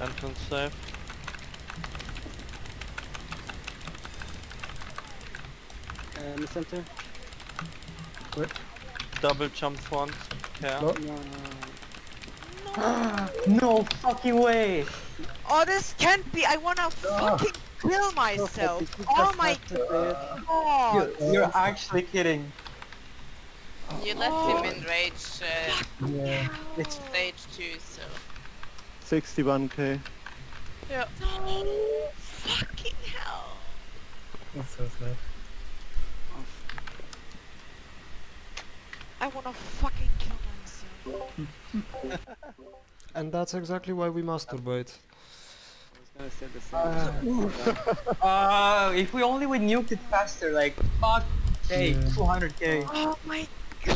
Entrance safe. Uh, in the center. Double jump front. Yeah. No. No, no, No fucking way! Oh, this can't be! I wanna fucking kill myself! You Oh my have to say it. god! You're, you're actually kidding. You left him in rage uh, Yeah. It's stage 2, so... 61k. Yeah. No! Fucking hell! That's so sad. I wanna fucking kill myself. And that's exactly why we masturbate. I was gonna say the same. Uh, uh, if we only would nuke it faster, like, fuck, hey, Yeah. 200k. Oh my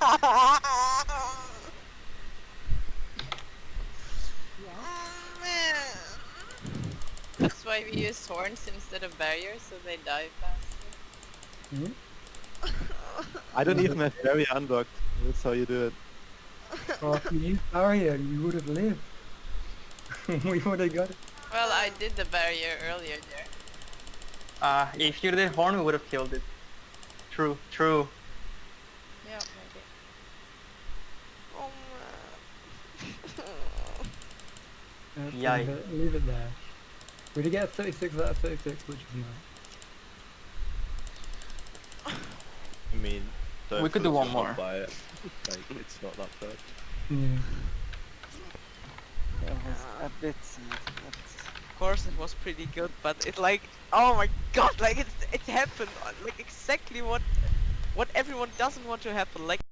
god! That's why we use horns instead of barriers, so they die faster. I don't even have very unlocked. That's how you do it. Oh, if you used barrier, you would have lived. we would have got it. Well, I did the barrier earlier there. Uh, if you did horn, we would have killed it. True, true. Yeah, maybe. Oh man. Uh, Yikes. leave it there. We did get 36 out of 36, which is nice. I mean, We could do one more. By it. Like, it's not that bad. Yeah. That was a bit sad. Of course it was pretty good, but it like, oh my god, like it, it happened, like exactly what, what everyone doesn't want to happen, like